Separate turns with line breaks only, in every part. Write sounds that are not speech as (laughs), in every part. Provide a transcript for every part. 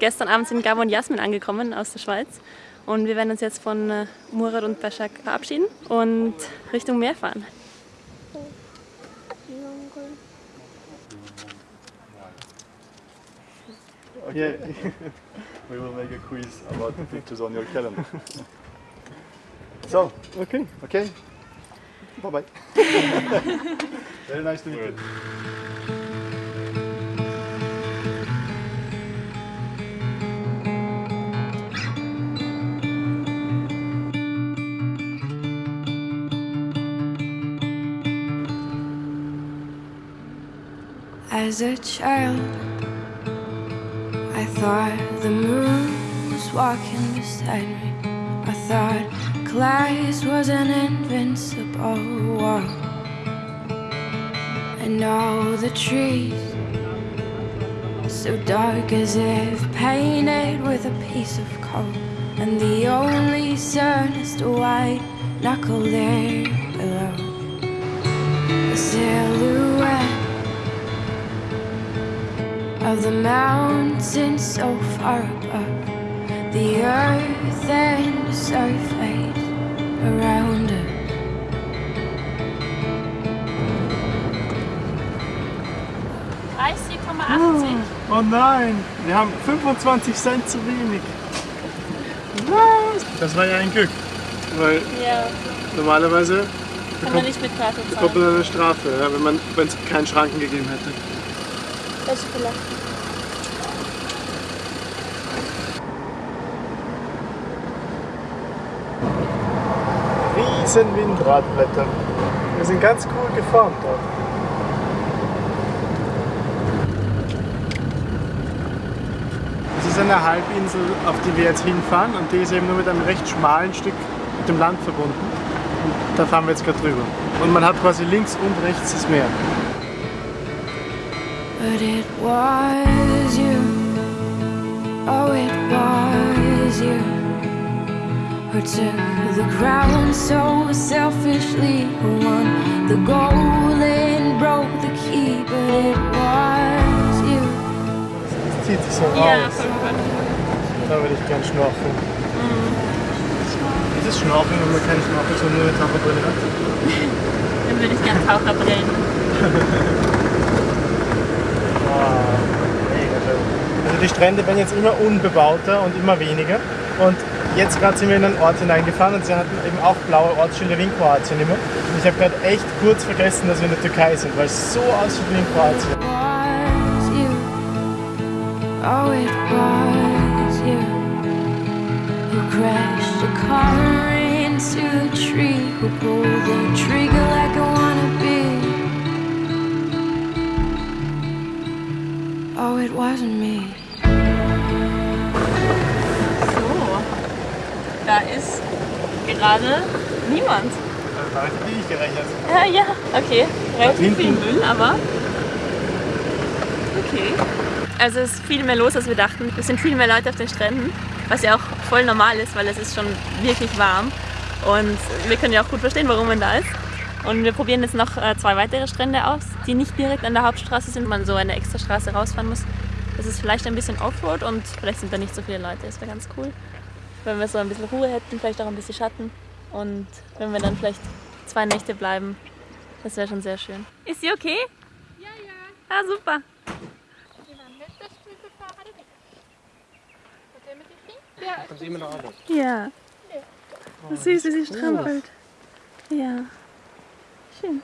gestern Abend sind Gabo und Jasmin angekommen aus der Schweiz. Und wir werden uns jetzt von äh, Murat und Başak verabschieden und Richtung Meer fahren.
Okay, (laughs) we will make a quiz about the pictures on your calendar. So,
Okay.
okay, bye bye. (laughs) Very nice to meet you.
As a child, I thought the moon was walking beside me. I thought class was an invincible wall. And all the trees, so dark as if painted with a piece of coal. And the only sun is the white knuckle there below. A silhouette of the mountains so far above the earth and the surface around us.
Oh nein, wir haben 25 Cent zu wenig. Was? Das war ja ein Glück, weil
Ja,
normalerweise
kann man nicht mit Karte
bekommt
zahlen.
man eine Strafe, wenn es keinen Schranken gegeben hätte.
Das ist vielleicht.
Riesen Windradblätter. Wir sind ganz cool geformt dort. Es ist eine Halbinsel, auf die wir jetzt hinfahren und die ist eben nur mit einem recht schmalen Stück mit dem Land verbunden. Und da fahren wir jetzt gerade drüber. Und man hat quasi links und rechts das Meer.
But it was you. Oh, it was you. Who took the crown so selfishly. Who won the goal and broke the key. But it was you.
Es zieht sich so
Ja,
raus.
voll cool.
Da würde ich gern schnorcheln. Mhm. Ist es Schnorcheln, wenn man keine Schnorchel, sondern nur eine Taucherbrille hat? (laughs)
Dann würde ich gerne Taucherbrillen. (laughs)
Ah. Also die Strände werden jetzt immer unbebauter und immer weniger. Und jetzt gerade sind wir in einen Ort hineingefahren und sie hatten eben auch blaue Ortsschilder wie in Kroatien immer. Und ich habe gerade echt kurz vergessen, dass wir in der Türkei sind, weil es so aussieht wie in Kroatien.
Oh, it was you who crashed a car into a tree, who pulled the trigger like a Oh, it wasn't me.
So, da ist gerade niemand.
Da habe ich gerechnet.
Ja, ja, okay. Relativ viel Müll, aber okay. Also es ist viel mehr los, als wir dachten. Es sind viel mehr Leute auf den Stränden, was ja auch voll normal ist, weil es ist schon wirklich warm. Und wir können ja auch gut verstehen, warum man da ist. Und wir probieren jetzt noch äh, zwei weitere Strände aus, die nicht direkt an der Hauptstraße sind, man so eine extra Straße rausfahren muss. Das ist vielleicht ein bisschen Offroad und vielleicht sind da nicht so viele Leute. Das wäre ganz cool, wenn wir so ein bisschen Ruhe hätten, vielleicht auch ein bisschen Schatten. Und wenn wir dann vielleicht zwei Nächte bleiben, das wäre schon sehr schön. Ist sie okay? Ja, ja. Ah, super. Ja. Oh, süß, wie sie strampelt. Ja. Schön.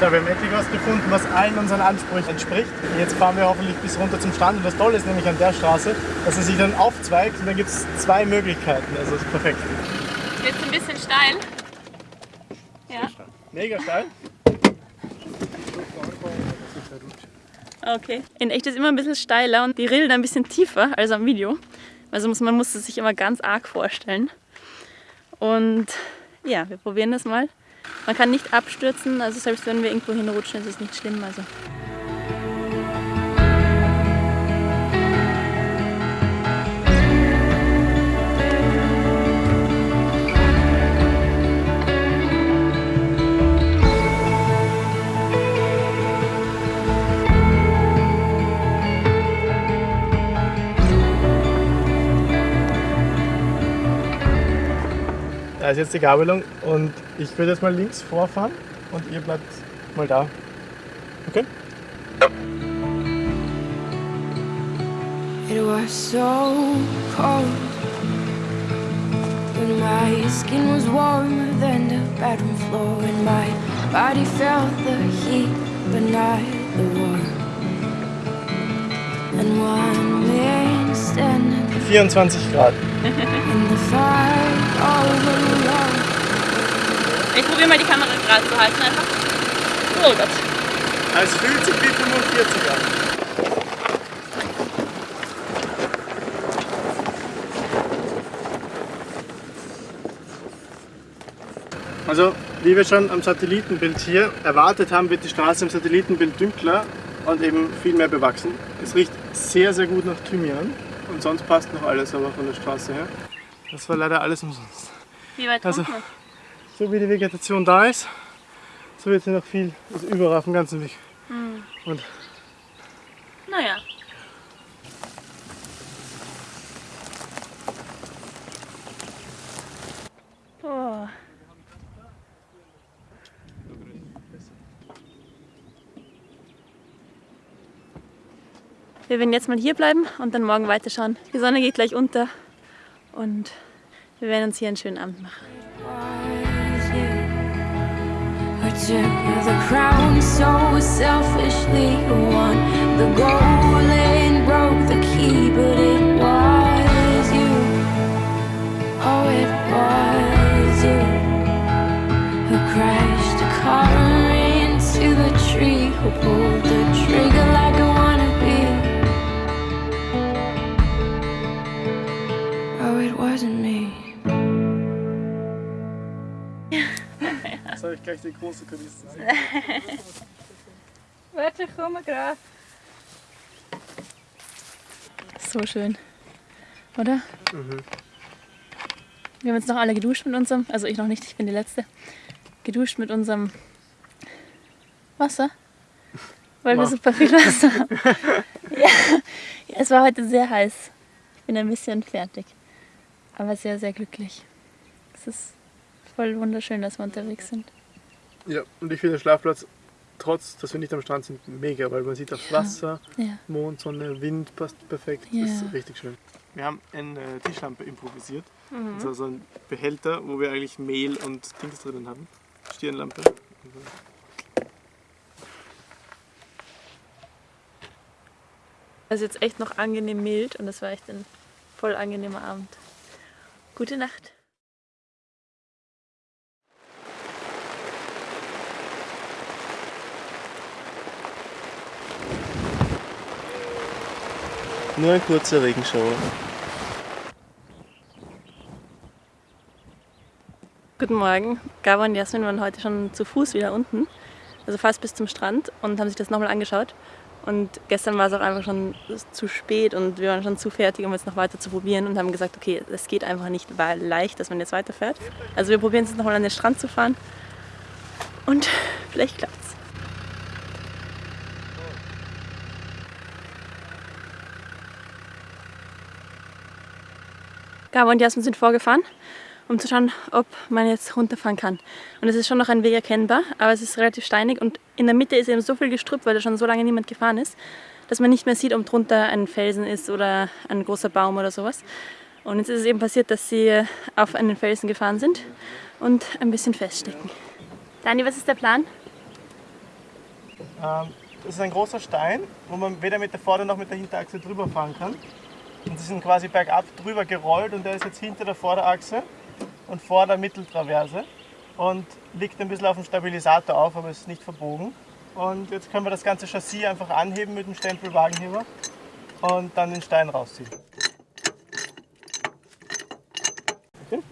So, wir haben endlich was gefunden, was allen unseren Ansprüchen entspricht. Jetzt fahren wir hoffentlich bis runter zum Strand. Und das Tolle ist nämlich an der Straße, dass es sich dann aufzweigt und dann gibt es zwei Möglichkeiten. Also ist perfekt.
Jetzt ein bisschen steil. Ja.
Mega steil.
Okay. In echt ist immer ein bisschen steiler und die Rillen ein bisschen tiefer als am Video. Also man muss es sich immer ganz arg vorstellen. Und ja, wir probieren das mal. Man kann nicht abstürzen, also selbst wenn wir irgendwo hinrutschen, ist es nicht schlimm. Also.
Ist jetzt die Gabelung und ich würde jetzt mal links vorfahren und ihr bleibt mal da. Okay?
It was so cold when my skin was warmer than the bedroom floor, and my body felt the heat but not the warmth. And one man standing
24 Grad.
Ich probiere mal die Kamera gerade zu halten einfach. Oh Gott.
Es fühlt sich wie 45 an. Also, wie wir schon am Satellitenbild hier erwartet haben, wird die Straße im Satellitenbild dünkler und eben viel mehr bewachsen. Es riecht sehr, sehr gut nach Thymian und sonst passt noch alles aber von der Straße her. Das war leider alles umsonst.
Wie weit
Also-
kommt man?
So wie die Vegetation da ist, so wird sie noch viel, also überall auf dem ganzen Weg. Und
Naja. Oh. Wir werden jetzt mal hier bleiben und dann morgen weiterschauen. Die Sonne geht gleich unter und wir werden uns hier einen schönen Abend machen.
who took the crown so selfishly wasn't me
soll ich gleich die große Kulisse sehen? (laughs)
Warte, komm gerade. So schön. Oder? Wir haben jetzt noch alle geduscht mit unserem, also ich noch nicht, ich bin die Letzte, geduscht mit unserem Wasser. Weil wir
Wow.
super viel Wasser haben. (laughs) ja. ja, es war heute sehr heiß. Ich bin ein bisschen fertig. Aber sehr, sehr glücklich. Es ist voll wunderschön, dass wir unterwegs sind.
Ja, und ich finde den Schlafplatz, trotz dass wir nicht am Strand sind, mega, weil man sieht das Wasser,
Ja.
Mond, Sonne, Wind passt perfekt.
Ja.
Das ist richtig schön. Wir haben eine Tischlampe improvisiert.
Mhm.
Also so ein Behälter, wo wir eigentlich Mehl und Dings drinnen haben. Stirnlampe.
Es ist jetzt echt noch angenehm mild und es war echt ein voll angenehmer Abend. Gute Nacht.
Nur ein kurzer Regenschauer.
Guten Morgen. Gabor und Jasmin waren heute schon zu Fuß wieder unten, also fast bis zum Strand und haben sich das nochmal angeschaut. Und gestern war es auch einfach schon zu spät und wir waren schon zu fertig, um jetzt noch weiter zu probieren und haben gesagt, okay, das geht einfach nicht weil leicht, dass man jetzt weiterfährt. Also wir probieren es jetzt nochmal an den Strand zu fahren und (laughs) vielleicht klappt's. Gabor und Jasmin sind vorgefahren, um zu schauen, ob man jetzt runterfahren kann. Und es ist schon noch ein Weg erkennbar, aber es ist relativ steinig und in der Mitte ist eben so viel Gestrüpp, weil da schon so lange niemand gefahren ist, dass man nicht mehr sieht, ob drunter ein Felsen ist oder ein großer Baum oder sowas. Und jetzt ist es eben passiert, dass sie auf einen Felsen gefahren sind und ein bisschen feststecken. Dani, was ist der Plan?
Ähm, das ist ein großer Stein, wo man weder mit der Vorder- noch mit der Hinterachse drüber fahren kann. Und sie sind quasi bergab drüber gerollt und der ist jetzt hinter der Vorderachse und vor der Mitteltraverse und liegt ein bisschen auf dem Stabilisator auf, aber ist nicht verbogen. Und jetzt können wir das ganze Chassis einfach anheben mit dem Stempelwagenheber und dann den Stein rausziehen. Okay.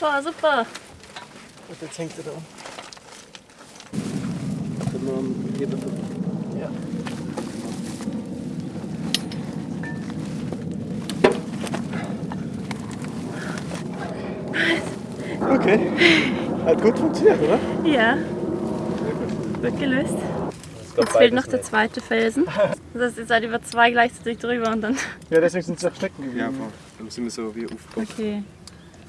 Boah, super.
Und jetzt hängt er da um. Ja. Okay. Hat gut funktioniert, oder?
Ja. Gut gelöst. Jetzt fehlt noch der zweite Felsen. Das heißt, ihr seid über zwei gleichzeitig drüber und dann.
Ja, deswegen sind sie auch stecken geblieben.
Ja, voll. Dann sind wir so wie aufgebaut.
Okay.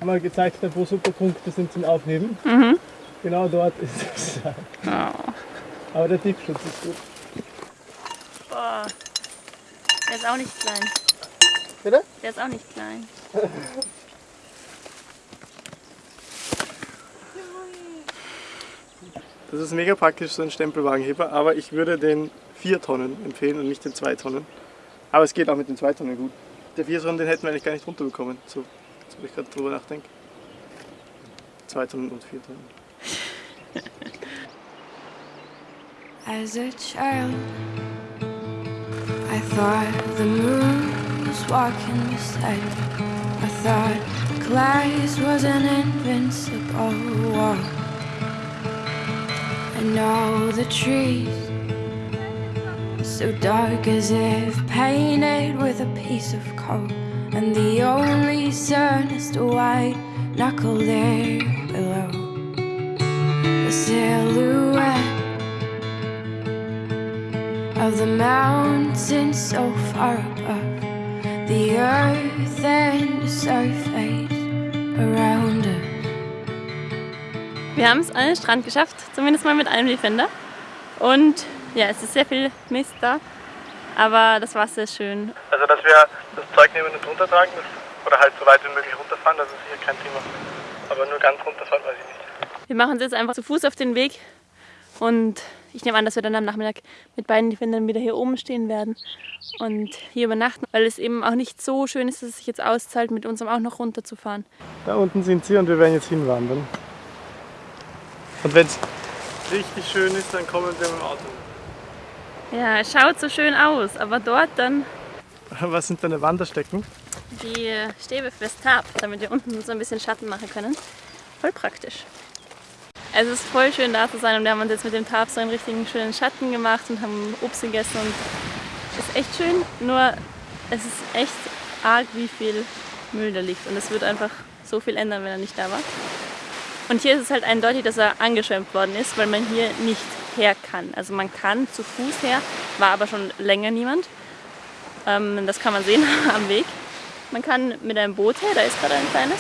mal gezeigt habe, wo super Punkte sind zum Aufheben.
Mhm.
Genau dort ist es.
Oh.
Aber der Tiefschutz ist gut.
Boah. Der ist auch nicht klein.
Bitte?
Der ist auch nicht klein. (laughs)
Das ist mega praktisch, so ein Stempelwagenheber, aber ich würde den 4 Tonnen empfehlen und nicht den 2 Tonnen. Aber es geht auch mit den 2 Tonnen gut. Der 4 Tonnen, den hätten wir eigentlich gar nicht runterbekommen, so, so ich gerade drüber nachdenke. 2 Tonnen und 4 Tonnen. (laughs)
As a child, I thought the moon was walking beside me. I thought class was an invincible wall. And now the trees, so dark as if painted with a piece of coal. And the only sun is the white knuckle there below. The silhouette of the mountains so far above the earth and the surface around us.
Wir haben es an den Strand geschafft, zumindest mal mit einem Defender. Und ja, es ist sehr viel Mist da, aber das Wasser ist schön.
Also, dass wir das Zeug nehmen und runtertragen, das, oder halt so weit wie möglich runterfahren, das ist sicher kein Thema. Aber nur ganz runterfahren, weiß ich nicht.
Wir machen uns jetzt einfach zu Fuß auf den Weg und ich nehme an, dass wir dann am Nachmittag mit beiden Defendern wieder hier oben stehen werden und hier übernachten, weil es eben auch nicht so schön ist, dass es sich jetzt auszahlt, mit uns auch noch runterzufahren.
Da unten sind sie und wir werden jetzt hinwandern. Und wenn es richtig schön ist, dann kommen wir mit dem Auto.
Ja, es schaut so schön aus, aber dort dann (laughs)
Was sind deine Wanderstecken?
die Stäbe fürs Tab, damit wir unten so ein bisschen Schatten machen können. Voll praktisch. Es ist voll schön da zu sein und wir haben uns jetzt mit dem Tab so einen richtigen schönen Schatten gemacht und haben Obst gegessen und es ist echt schön, nur es ist echt arg, wie viel Müll da liegt und es wird einfach so viel ändern, wenn er nicht da war. Und hier ist es halt eindeutig, dass er angeschwemmt worden ist, weil man hier nicht her kann. Also man kann zu Fuß her, war aber schon länger niemand. Ähm, das kann man sehen (laughs) am Weg. Man kann mit einem Boot her, da ist gerade ein kleines,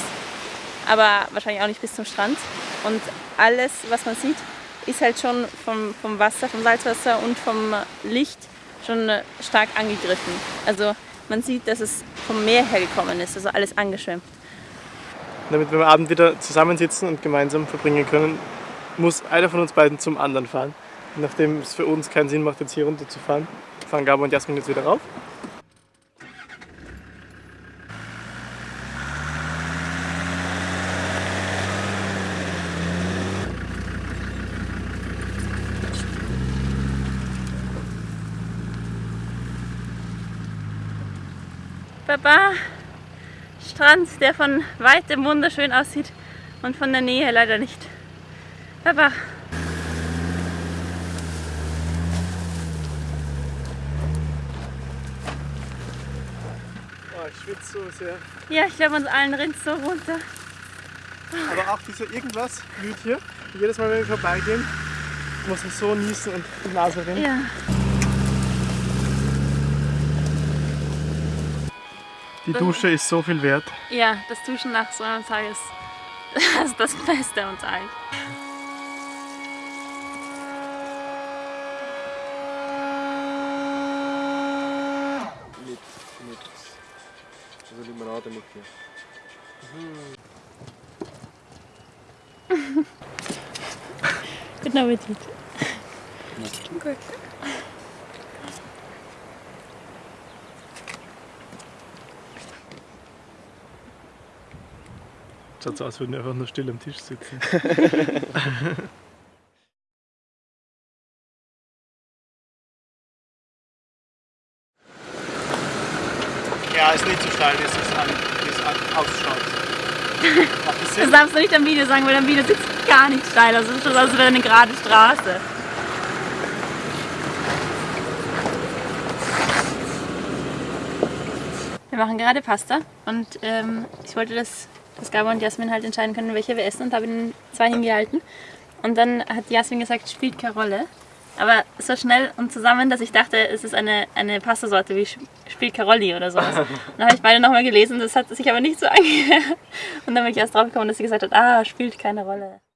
aber wahrscheinlich auch nicht bis zum Strand. Und alles, was man sieht, ist halt schon vom, vom Wasser, vom Salzwasser und vom Licht schon äh, stark angegriffen. Also man sieht, dass es vom Meer her gekommen ist, also alles angeschwemmt.
Damit wir am Abend wieder zusammensitzen und gemeinsam verbringen können, muss einer von uns beiden zum anderen fahren. Nachdem es für uns keinen Sinn macht, jetzt hier runter zu fahren, fahren Gabo und Jasmin jetzt wieder rauf.
Baba, Strand, der von weitem wunderschön aussieht und von der Nähe leider nicht. Baba.
Oh, ich schwitze so sehr.
Ja, ich glaube, uns allen rinnt so runter.
Aber auch dieser irgendwas blüht hier. Jedes Mal, wenn wir vorbeigehen, muss man so niesen und die Nase rinnen.
Ja.
Die Dusche ist so viel wert.
Ja, das Duschen nach so einem Tag ist, (laughs) ist das Beste am Tag.
Mit, mit, also Limonade mit dir.
Guten Appetit.
Schaut so aus, als würden wir einfach nur still am Tisch sitzen. (laughs) ja, ist nicht so steil, wie es, an, wie es an, ausschaut. (laughs) Das
Das darfst du nicht am Video sagen, weil am Video sitzt gar nicht steil. Also es ist wie eine gerade Straße. Wir machen gerade Pasta und ähm, ich wollte, dass, dass Gabo und Jasmin halt entscheiden können, welche wir essen und habe ihnen zwei hingehalten. Und dann hat Jasmin gesagt, spielt keine Rolle. Aber so schnell und zusammen, dass ich dachte, es ist eine, eine Pastasorte wie Sch- spielt Carolli oder sowas. (laughs) dann habe ich beide nochmal gelesen, das hat sich aber nicht so (laughs) angehört. Und dann bin ich erst drauf gekommen, dass sie gesagt hat, ah, spielt keine Rolle.